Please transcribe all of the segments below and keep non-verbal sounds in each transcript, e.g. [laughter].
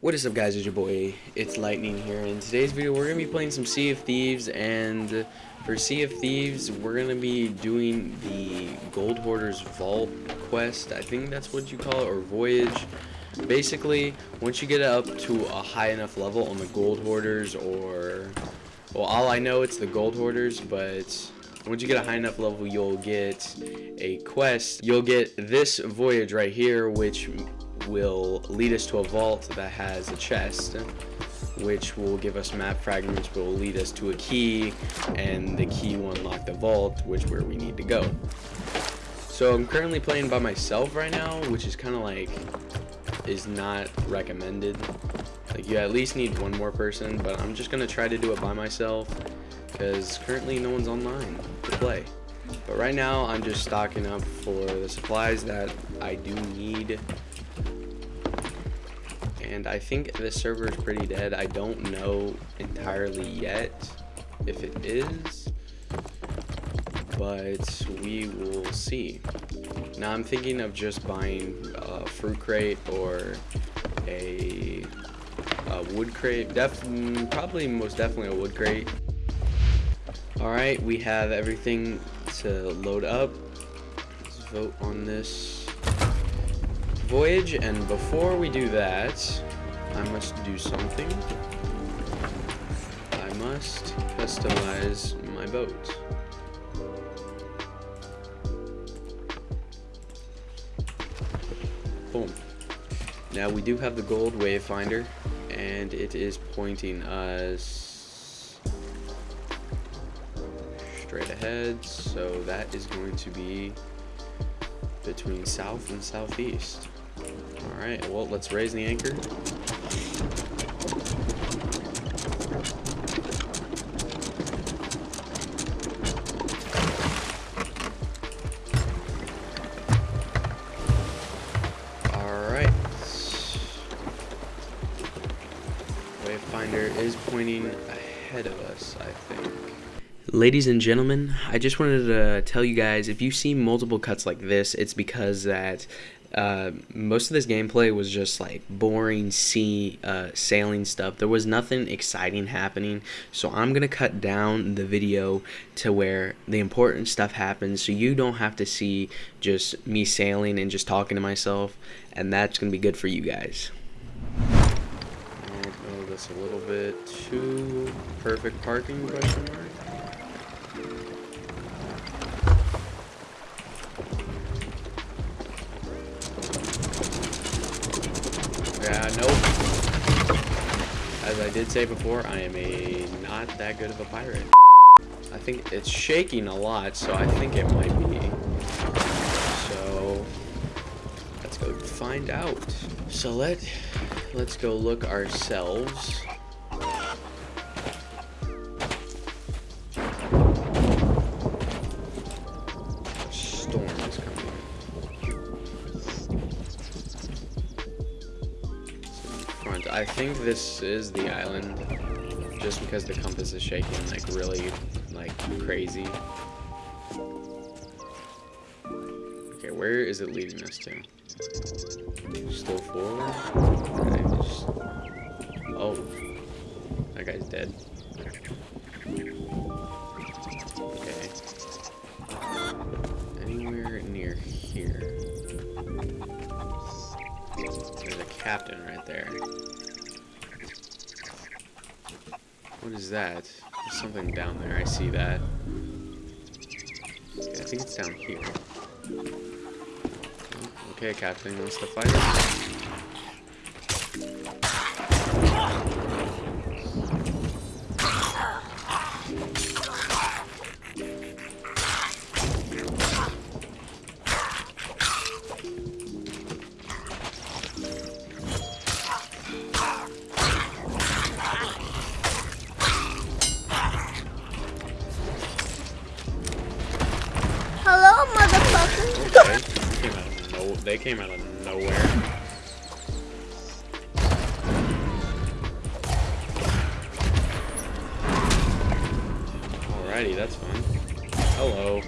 What is up guys, it's your boy, it's Lightning here. In today's video we're going to be playing some Sea of Thieves and for Sea of Thieves we're going to be doing the Gold Hoarders Vault quest. I think that's what you call it, or Voyage. Basically, once you get up to a high enough level on the Gold Hoarders or... Well, all I know it's the Gold Hoarders, but once you get a high enough level you'll get a quest. You'll get this voyage right here which will lead us to a vault that has a chest which will give us map fragments will lead us to a key and the key will unlock the vault which where we need to go. So i'm currently playing by myself right now which is kind of like is not recommended. Like you at least need one more person but i'm just gonna try to do it by myself because currently no one's online to play. But right now i'm just stocking up for the supplies that i do need and I think this server is pretty dead. I don't know entirely yet if it is, but we will see. Now I'm thinking of just buying a fruit crate or a, a wood crate. Def mm, probably most definitely a wood crate. Alright, we have everything to load up. Let's vote on this voyage, and before we do that, I must do something. I must customize my boat. Boom. Now we do have the gold wayfinder, and it is pointing us straight ahead, so that is going to be between south and southeast. Alright, well, let's raise the anchor. Alright. Wayfinder is pointing ahead of us, I think. Ladies and gentlemen, I just wanted to tell you guys if you see multiple cuts like this, it's because that uh, most of this gameplay was just like boring sea uh, sailing stuff. There was nothing exciting happening, so I'm gonna cut down the video to where the important stuff happens, so you don't have to see just me sailing and just talking to myself, and that's gonna be good for you guys. I'll this a little bit too perfect parking question mark. Yeah, nope. As I did say before, I am a not that good of a pirate. I think it's shaking a lot, so I think it might be. So let's go find out. So let let's go look ourselves. This is the island, just because the compass is shaking like really, like crazy. Okay, where is it leading us to? Still forward? Just... Oh, that guy's dead. Okay. Anywhere near here. There's a captain right there. What is that? There's something down there. I see that. Okay, I think it's down here. Okay, Captain wants to fight. Alrighty, that's fine. Hello.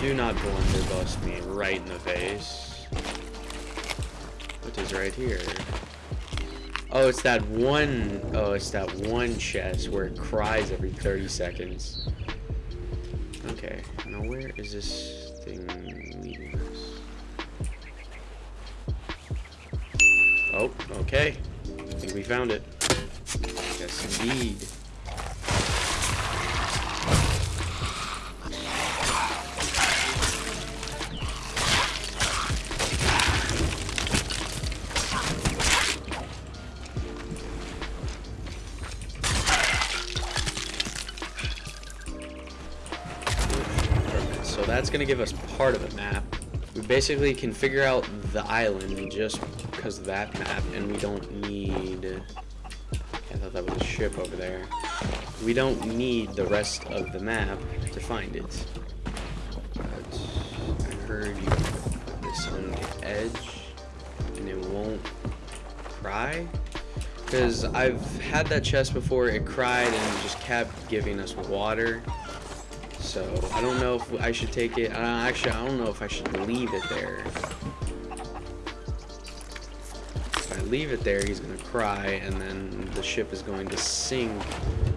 Do not blunderbuss me right in the face. What is right here? Oh, it's that one. Oh, it's that one chest where it cries every 30 seconds. Okay, now where is this thing leading us? Oh, okay. I think we found it. Yes, indeed. That's going to give us part of the map. We basically can figure out the island just because of that map, and we don't need... I thought that was a ship over there. We don't need the rest of the map to find it. But I heard you put this on the edge, and it won't cry. Because I've had that chest before, it cried and just kept giving us water. So I don't know if I should take it. Uh, actually, I don't know if I should leave it there. If I leave it there, he's gonna cry, and then the ship is going to sink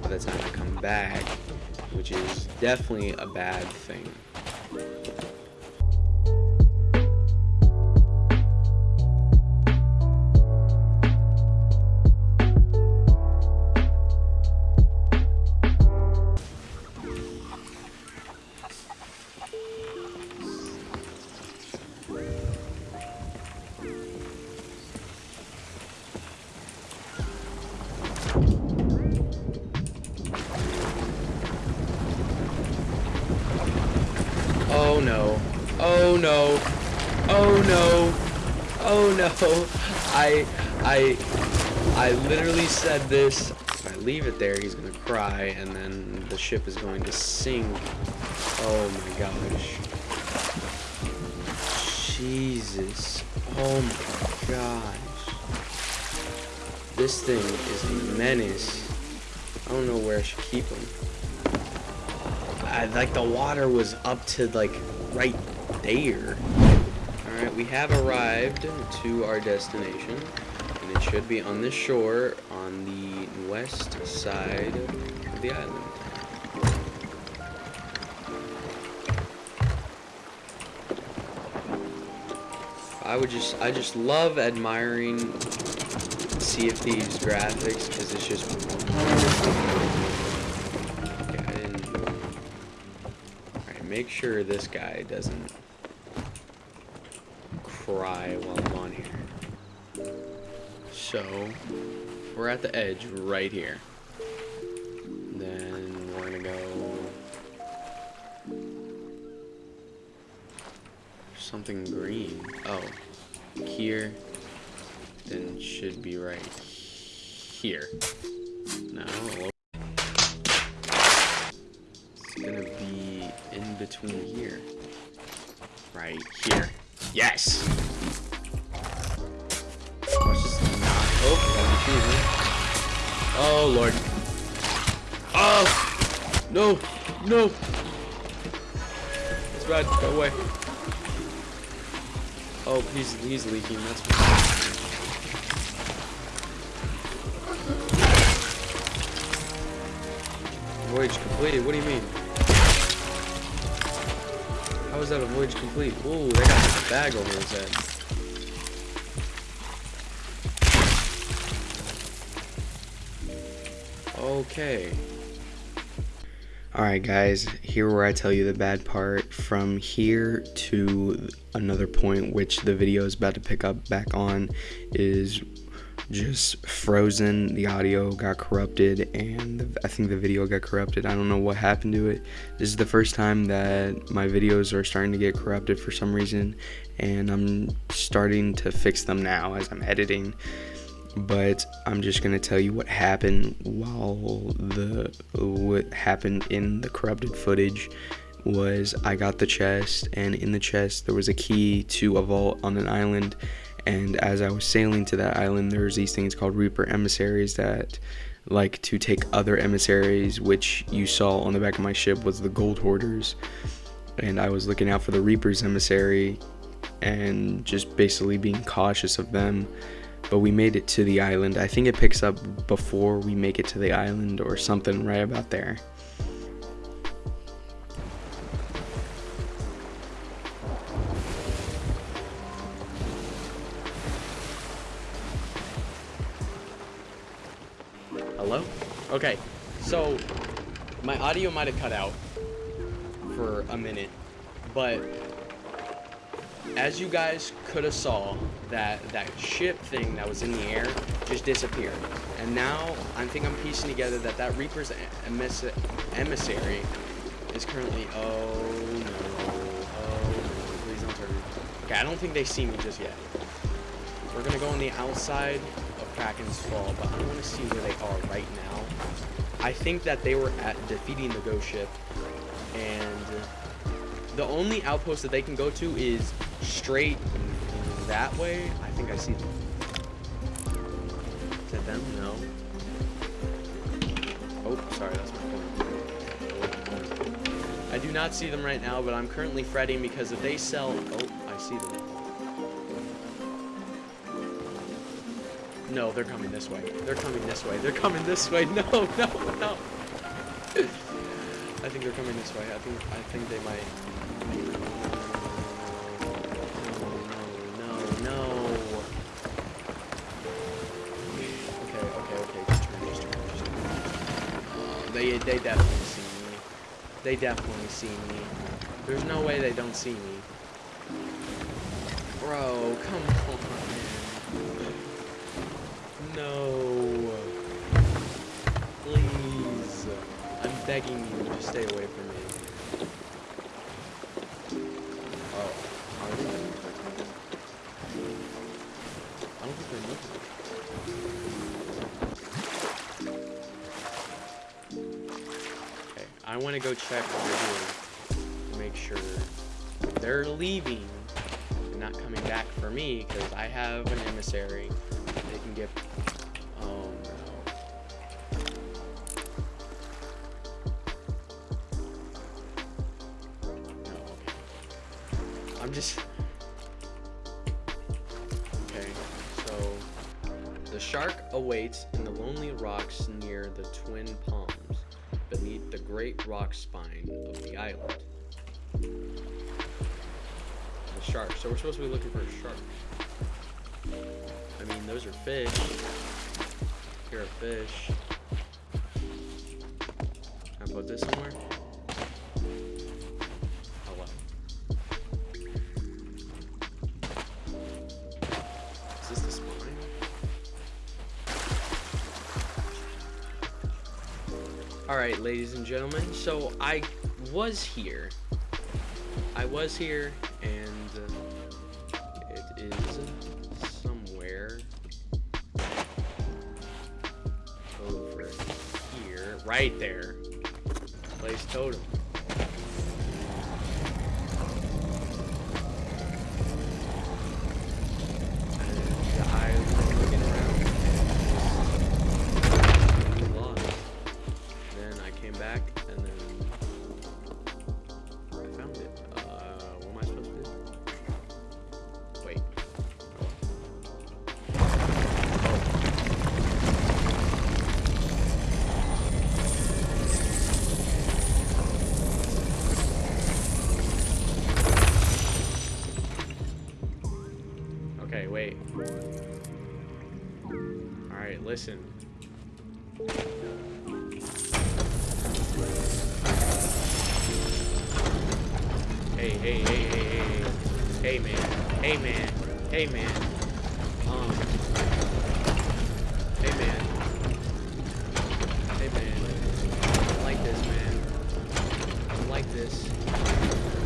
by the time I come back, which is definitely a bad thing. I I I literally said this. If I leave it there, he's gonna cry and then the ship is going to sink. Oh my gosh. Jesus. Oh my gosh. This thing is a menace. I don't know where I should keep him. I, like the water was up to like right there. Alright, we have arrived to our destination. And it should be on the shore on the west side of the island. I would just, I just love admiring Sea of Thieves graphics because it's just Okay. Alright, make sure this guy doesn't while I'm on here. So, we're at the edge right here. Then we're gonna go something green. Oh, here. Then should be right here. No. It's gonna be in between here. Right here. Yes! Oh, Lord. Oh! No! No! It's bad. Go away. Oh, he's he's leaking. That's Voyage completed. What do you mean? How is that a voyage complete? Ooh, they got a bag over his head. Okay. Alright guys, here where I tell you the bad part. From here to another point which the video is about to pick up back on is just frozen. The audio got corrupted and I think the video got corrupted. I don't know what happened to it. This is the first time that my videos are starting to get corrupted for some reason and I'm starting to fix them now as I'm editing but I'm just gonna tell you what happened while the what happened in the corrupted footage was I got the chest and in the chest there was a key to a vault on an island and as I was sailing to that island there's these things called Reaper emissaries that like to take other emissaries which you saw on the back of my ship was the gold hoarders and I was looking out for the Reaper's emissary and just basically being cautious of them but we made it to the island. I think it picks up before we make it to the island or something right about there. Okay, so my audio might have cut out for a minute, but as you guys could have saw, that that ship thing that was in the air just disappeared. And now I think I'm piecing together that that Reaper's emissary is currently. Oh no! Oh no! Please don't turn. Okay, I don't think they see me just yet. We're gonna go on the outside of Kraken's Fall, but I want to see where they are right now. I think that they were at defeating the ghost ship, and the only outpost that they can go to is straight that way. I think I see them. Is that them? No. Oh, sorry, that's my phone. I do not see them right now, but I'm currently fretting because if they sell... Oh, I see them. No, they're coming this way. They're coming this way. They're coming this way. [laughs] No, no, no. I think they're coming this way. I think I think they might. No, no, no. Okay, okay, okay. Uh, they, they definitely see me. They definitely see me. There's no way they don't see me. Bro, come on. Begging you to stay away from me. Oh? I don't think they're moving. I want to go check what they're to make sure they're leaving and not coming back for me because I have an emissary. They can get. I'm just. Okay, so. The shark awaits in the lonely rocks near the Twin Palms beneath the great rock spine of the island. The shark. So we're supposed to be looking for a shark. I mean, those are fish. Here are fish. Can I put this somewhere? Alright, ladies and gentlemen, so I was here. I was here, and uh, it is somewhere over here. Right there. Place totem. Hey, hey, hey, hey, hey. Hey, man. Hey, man. Hey, man. Um. Hey, man. Hey, man. I like this, man. I like this.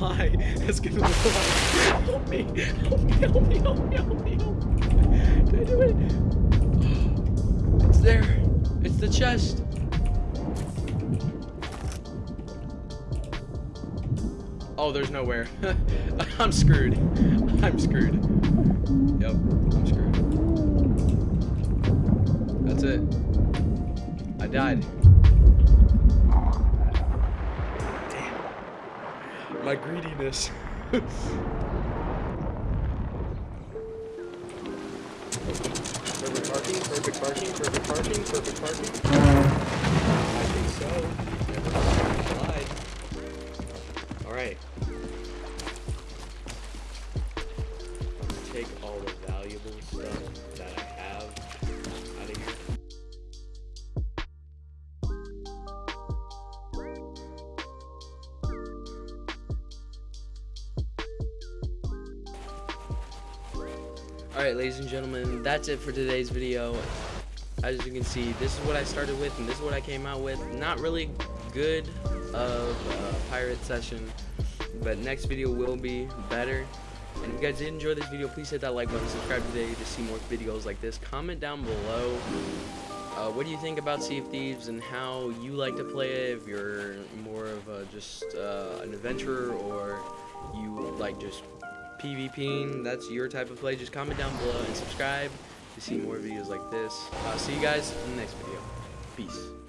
Escaping alive. Help me. Help me, help me, help me, help me, help me. Did I do it? It's there. It's the chest. Oh, there's nowhere. [laughs] I'm screwed. I'm screwed. Yep, I'm screwed. That's it. I died. My greediness. perfect parking, perfect parking, perfect parking, perfect parking. I think so. Alright. And gentlemen, that's it for today's video. As you can see, this is what I started with, and this is what I came out with. Not really good of a pirate session, but next video will be better. And if you guys did enjoy this video, please hit that like button, subscribe today to see more videos like this. Comment down below uh, what do you think about Sea of Thieves and how you like to play it, if you're more of a, just uh, an adventurer or you like just PvPing, that's your type of play, just comment down below and subscribe to see more videos like this. I'll see you guys in the next video. Peace.